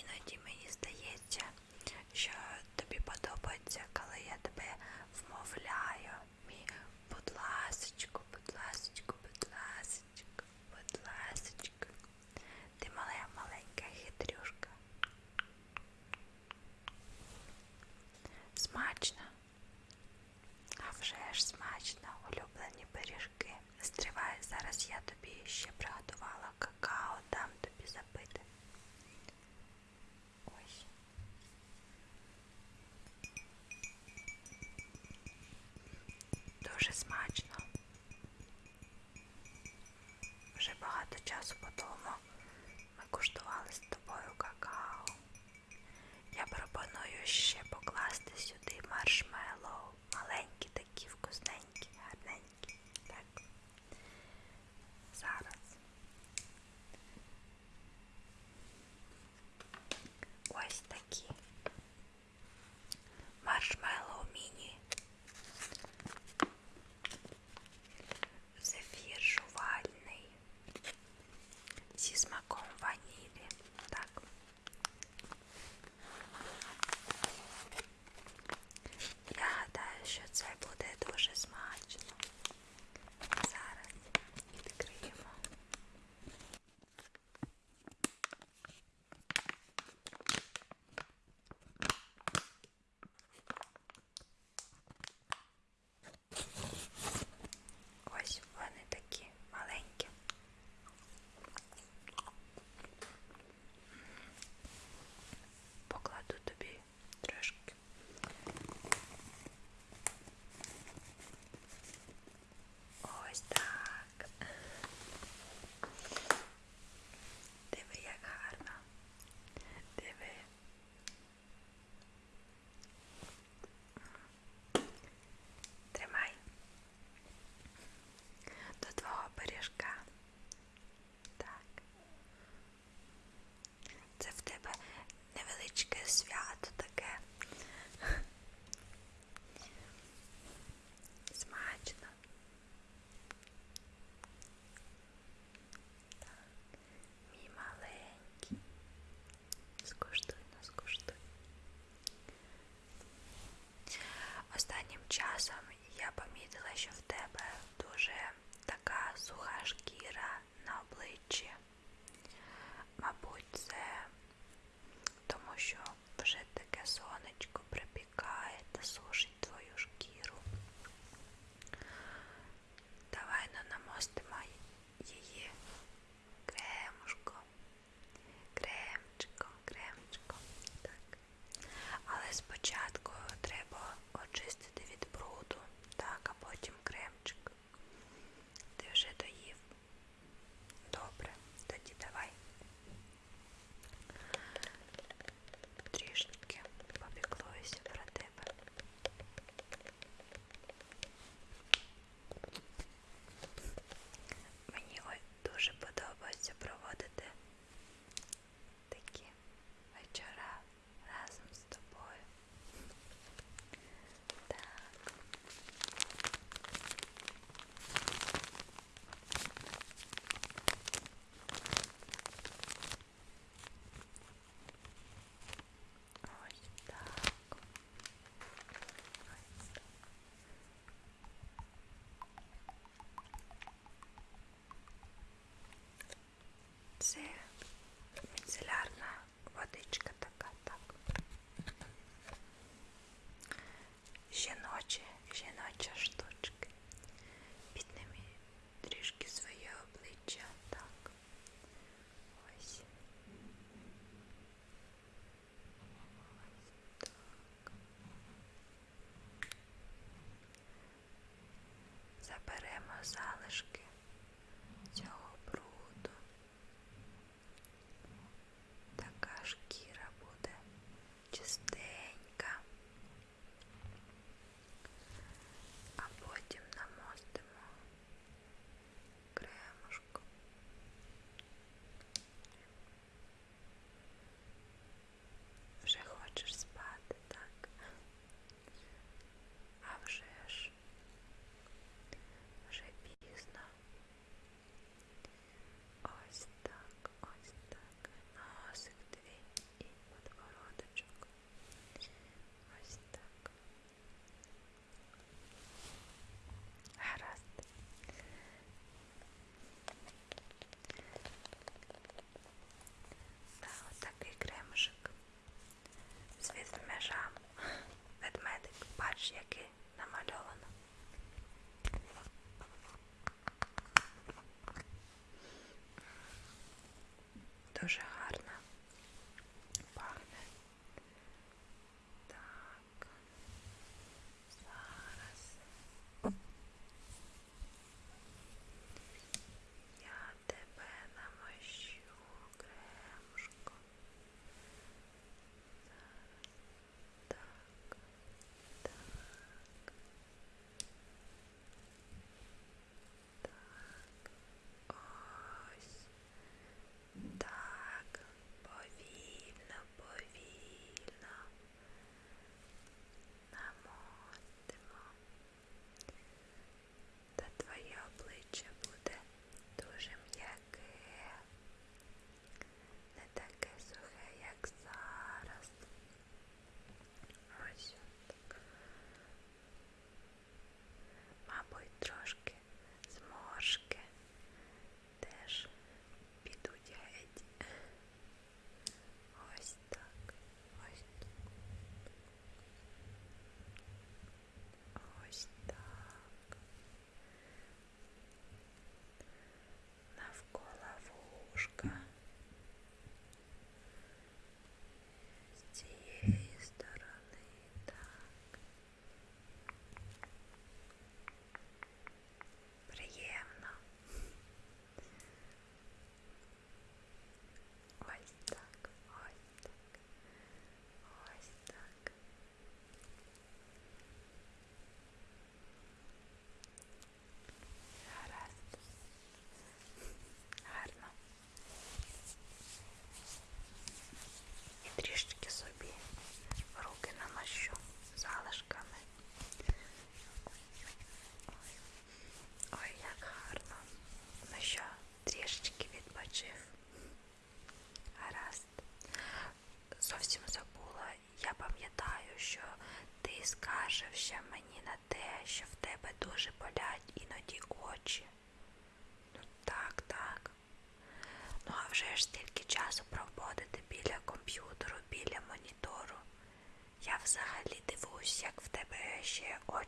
іноді. дуже смачно. Вже багато часу по тому ми куштували з тобою какао. Я пропоную ще покласти сюди маршмеллоу.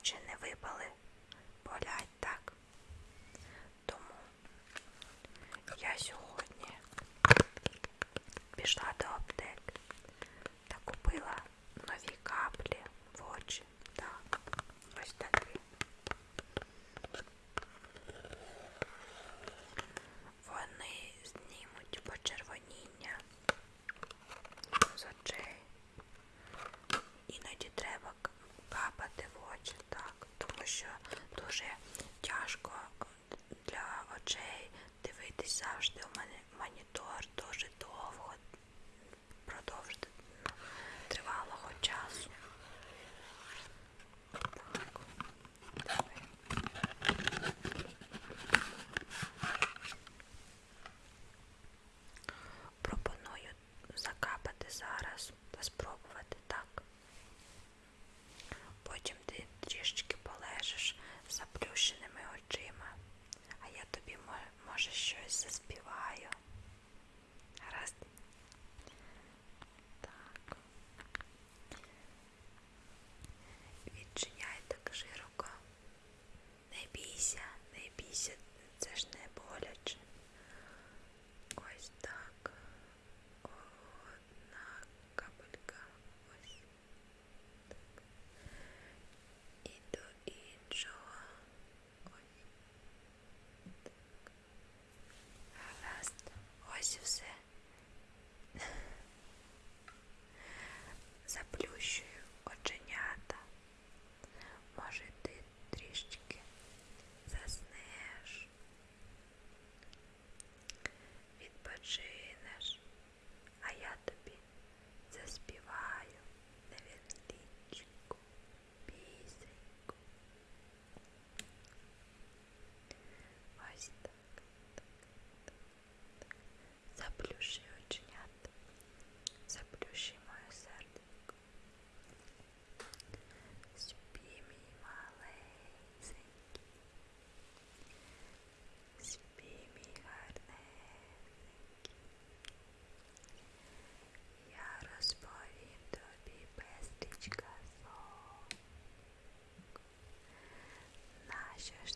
Ще не випали. just